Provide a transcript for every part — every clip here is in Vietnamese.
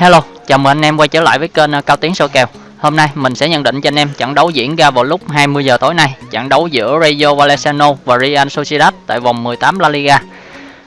Hello, chào mừng anh em quay trở lại với kênh ờ, Cao Tiến soi kèo. Hôm nay mình sẽ nhận định cho anh em trận đấu diễn ra vào lúc 20 giờ tối nay, trận đấu giữa Rayo Vallecano và Real Sociedad tại vòng 18 La Liga.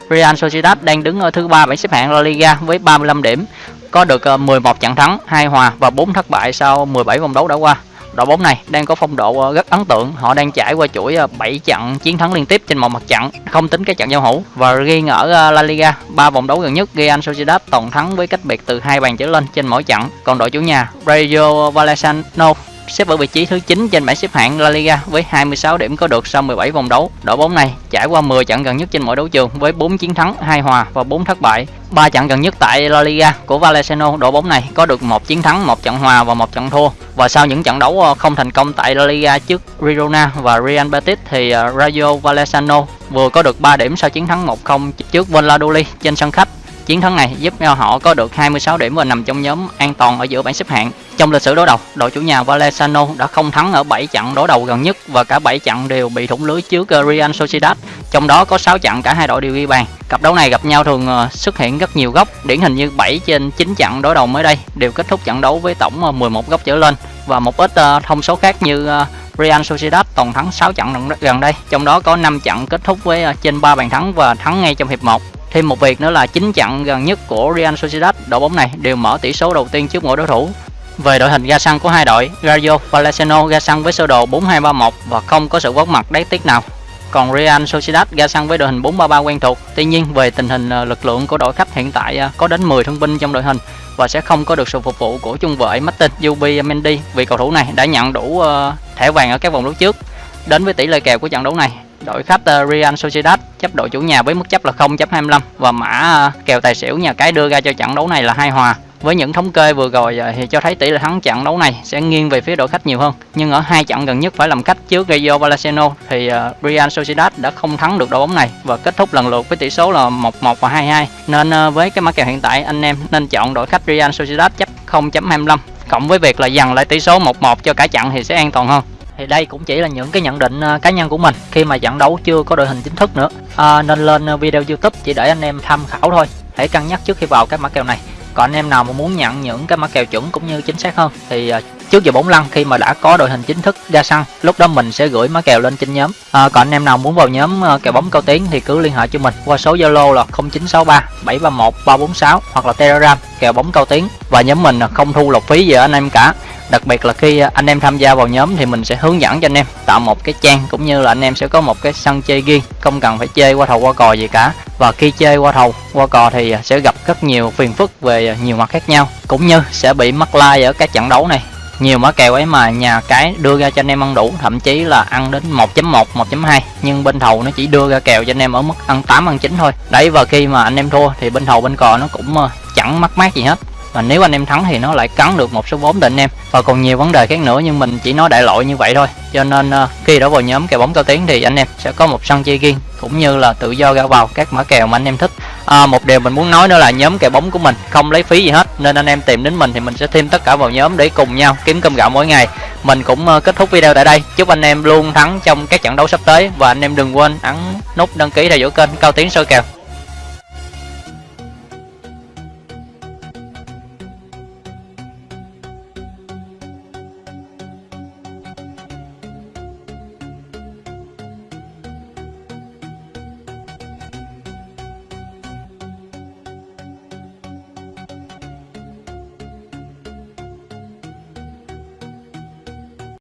Real Sociedad đang đứng ở thứ ba bảng xếp hạng La Liga với 35 điểm, có được ờ, 11 trận thắng, 2 hòa và 4 thất bại sau 17 vòng đấu đã qua đội bóng này đang có phong độ ờ, rất ấn tượng họ đang trải qua chuỗi ờ, 7 trận chiến thắng liên tiếp trên một mặt trận không tính cái trận giao hữu và riêng ở ờ, La Liga ba vòng đấu gần nhất Real Sociedad toàn thắng với cách biệt từ hai bàn trở lên trên mỗi trận còn đội chủ nhà Rayo Vallecano xếp ở vị trí thứ 9 trên bảng xếp hạng La Liga với 26 điểm có được sau 17 vòng đấu. Đội bóng này trải qua 10 trận gần nhất trên mỗi đấu trường với 4 chiến thắng, 2 hòa và 4 thất bại. 3 trận gần nhất tại La Liga của Valenciano, đội bóng này có được một chiến thắng, một trận hòa và một trận thua. Và sau những trận đấu ờ, không thành công tại La Liga trước Girona và Real Betis thì ờ, Rayo Vallecano vừa có được 3 điểm sau chiến thắng 1-0 trước Valladolid trên sân khách Chiến thắng này giúp cho họ có được 26 điểm và nằm trong nhóm an toàn ở giữa bảng xếp hạng. Trong lịch sử đối đầu, đội chủ nhà Valenciano đã không thắng ở 7 trận đối đầu gần nhất và cả 7 trận đều bị thủng lưới trước ờ, Real Sociedad. Trong đó có 6 trận cả hai đội đều ghi bàn. Cặp đấu này gặp nhau thường ờ, xuất hiện rất nhiều góc, điển hình như 7 trên 9 trận đối đầu mới đây đều kết thúc trận đấu với tổng ờ, 11 góc trở lên và một ít ờ, thông số khác như Real Sociedad toàn thắng 6 trận gần đây, trong đó có 5 trận kết thúc với trên 3 bàn thắng và thắng ngay trong hiệp 1. Thêm một việc nữa là 9 trận gần nhất của Real Sociedad, đội bóng này đều mở tỷ số đầu tiên trước mỗi đối thủ. Về đội hình ra sân của hai đội, Rayo Vallecano ra sân với sơ đồ 4-2-3-1 và không có sự góp mặt đáng tiếc nào. Còn Real Sociedad ra sân với đội hình 4-3-3 quen thuộc. Tuy nhiên về tình hình ờ, lực lượng của đội khách hiện tại ờ, có đến 10 thương binh trong đội hình và sẽ không có được sự phục vụ của trung vệ Martin Yubi Mendy vì cầu thủ này đã nhận đủ ờ, thẻ vàng ở các vòng đấu trước. Đến với tỷ lệ kèo của trận đấu này, đội khách Real Sociedad chấp đội chủ nhà với mức chấp là 0.25 và mã kèo tài xỉu nhà cái đưa ra cho trận đấu này là hai hòa với những thống kê vừa rồi à, thì cho thấy tỷ lệ thắng trận đấu này sẽ nghiêng về phía đội khách nhiều hơn. Nhưng ở hai trận gần nhất phải làm khách trước Rayo Vallecano thì uh, Real Sociedad đã không thắng được đội bóng này và kết thúc lần lượt với tỷ số là 1-1 và 2-2 nên uh, với cái mã kèo hiện tại anh em nên chọn đội khách Real Sociedad chấp 0.25 cộng với việc là dằn lại tỷ số 1-1 cho cả trận thì sẽ an toàn hơn. Thì đây cũng chỉ là những cái nhận định cá nhân của mình khi mà trận đấu chưa có đội hình chính thức nữa. À, nên lên video youtube chỉ để anh em tham khảo thôi. Hãy cân nhắc trước khi vào các mã kèo này còn anh em nào mà muốn nhận những cái mã kèo chuẩn cũng như chính xác hơn thì à, trước giờ bóng lăn khi mà đã có đội hình chính thức ra sân lúc đó mình sẽ gửi mã kèo lên trên nhóm. À, còn anh em nào muốn vào nhóm à, kèo bóng cao tiếng thì cứ liên hệ cho mình qua số zalo là 0963 731 346 hoặc là telegram kèo bóng cao tiếng và nhóm mình không thu lộc phí gì anh em cả đặc biệt là khi à, anh em tham gia vào nhóm thì mình sẽ hướng dẫn cho anh em tạo một cái trang cũng như là anh em sẽ có một cái sân chơi riêng, không cần phải chơi qua thầu qua cò gì cả. Và khi chơi qua thầu qua cò thì à, sẽ gặp rất nhiều phiền phức về à, nhiều mặt khác nhau, cũng như sẽ bị mắc like ở các trận đấu này. Nhiều mã kèo ấy mà nhà cái đưa ra cho anh em ăn đủ, thậm chí là ăn đến 1.1 1.2 nhưng bên thầu nó chỉ đưa ra kèo cho anh em ở mức ăn 8 ăn 9 thôi. Đấy, và khi mà anh em thua thì bên thầu bên cò nó cũng ờ, chẳng mắc mát gì hết và nếu anh em thắng thì nó lại cắn được một số vốn định em. Và còn nhiều vấn đề khác nữa nhưng mình chỉ nói đại loại như vậy thôi. Cho nên uh, khi đã vào nhóm kèo bóng cao tiến thì anh em sẽ có một sân chơi riêng cũng như là tự do ra vào các mã kèo mà anh em thích. À, một điều mình muốn nói nữa là nhóm kèo bóng của mình không lấy phí gì hết nên anh em tìm đến mình thì mình sẽ thêm tất cả vào nhóm để cùng nhau kiếm cơm gạo mỗi ngày. Mình cũng uh, kết thúc video tại đây. Chúc anh em luôn thắng trong các trận đấu sắp tới. Và anh em đừng quên ấn nút đăng ký theo dõi kênh cao tiến soi kèo.